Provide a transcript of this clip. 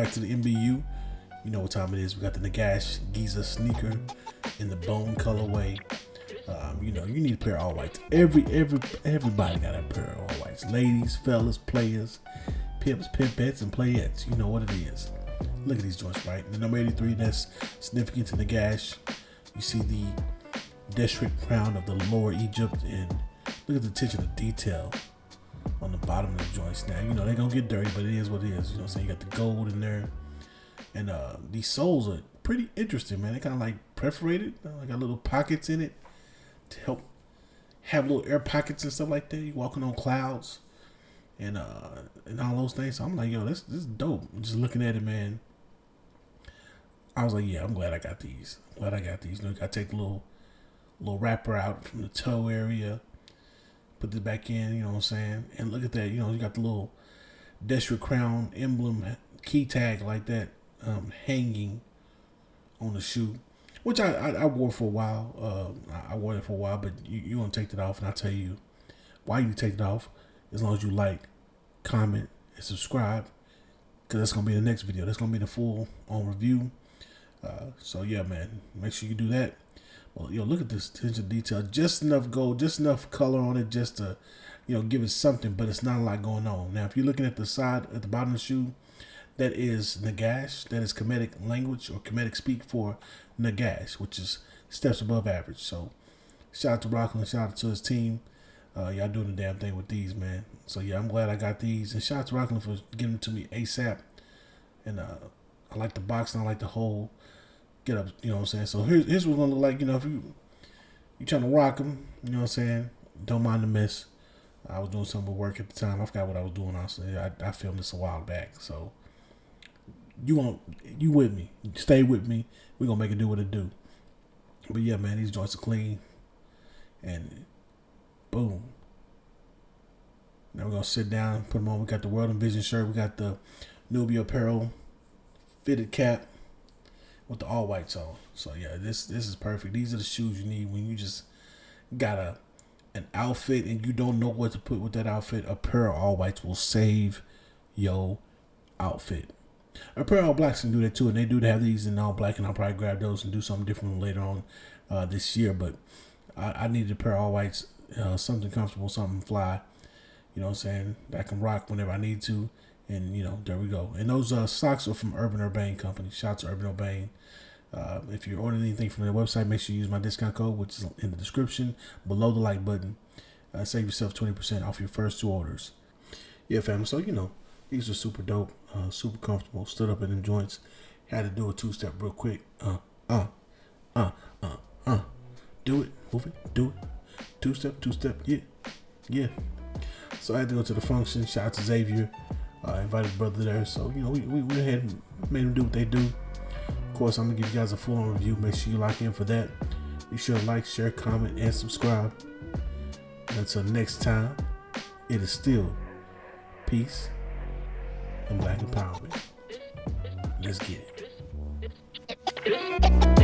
back to the MBU. You know what time it is. We got the Nagash Giza sneaker in the bone colorway. Um, you know, you need a pair of all whites. Every every everybody got a pair of all whites. Ladies, fellas, players, pimps, pimpettes, and playettes. You know what it is. Look at these joints, right? The number 83, that's significant to Nagash. You see the Deshret crown of the lower Egypt, and look at the attention to detail on the bottom of the joints. Now, you know, they're gonna get dirty, but it is what it is. You know I'm saying? You got the gold in there. And uh these soles are pretty interesting, man. They kind of like perforated, like got little pockets in it to help have little air pockets and stuff like that. You walking on clouds and uh and all those things. So I'm like, yo, this this is dope. Just looking at it, man. I was like, yeah, I'm glad I got these. I'm glad I got these. You know, gotta take a little little wrapper out from the toe area, put this back in, you know what I'm saying? And look at that, you know, you got the little Deshret Crown emblem key tag like that um, hanging on the shoe, which I, I, I wore for a while. Uh, I wore it for a while, but you, you want to take it off, and I'll tell you why you take it off as long as you like, comment, and subscribe because that's going to be the next video. That's going to be the full on review. Uh, so, yeah, man, make sure you do that. Well, yo, look at this attention to detail. Just enough gold, just enough color on it just to, you know, give it something, but it's not a lot going on. Now, if you're looking at the side, at the bottom of the shoe, that is Nagash. That is Kemetic language or Kemetic speak for Nagash, which is steps above average. So shout out to Rockland, shout out to his team. Uh, y'all doing the damn thing with these, man. So yeah, I'm glad I got these. And shout out to Rockland for giving them to me ASAP. And uh, I like the box and I like the whole get up, you know what I'm saying? So here's, here's what's gonna look like, you know, if you you trying to rock them, you know what I'm saying? Don't mind the miss. I was doing some work at the time. I forgot what I was doing. Honestly, I, I filmed this a while back, so you won't you with me. Stay with me. We're gonna make it do what it do. But yeah, man, these joints are clean. And boom. Now we're gonna sit down, put them on. We got the World Envision shirt, we got the Nubia apparel fitted cap with the all whites on. So yeah, this this is perfect. These are the shoes you need when you just got a an outfit and you don't know what to put with that outfit. A pair of all whites will save your outfit. A pair of all blacks can do that too, and they do have these in all black, and I'll probably grab those and do something different later on uh, this year. But I, I needed a pair of all whites, uh, something comfortable, something fly. You know what I'm saying? That I can rock whenever I need to. And, you know, there we go. And those uh, socks are from Urban Urbane Company. Shout out to Urban Urbane. Uh, if you're ordering anything from their website, make sure you use my discount code, which is in the description below the like button. Uh, save yourself 20% off your first two orders. Yeah, fam. So, you know, these are super dope, uh, super comfortable. Stood up in them joints. Had to do a two step real quick. Uh, uh, uh, uh, uh. Do it, move it, do it. Two step, two step. Yeah, yeah. So I had to go to the function. Shout out to Xavier. I invited brother there. So, you know, we, we went ahead and made him do what they do. Of course, I'm to give you guys a full on review. Make sure you lock in for that. Be sure to like, share, comment, and subscribe. And until next time, it is still peace and black empowerment. Let's get it.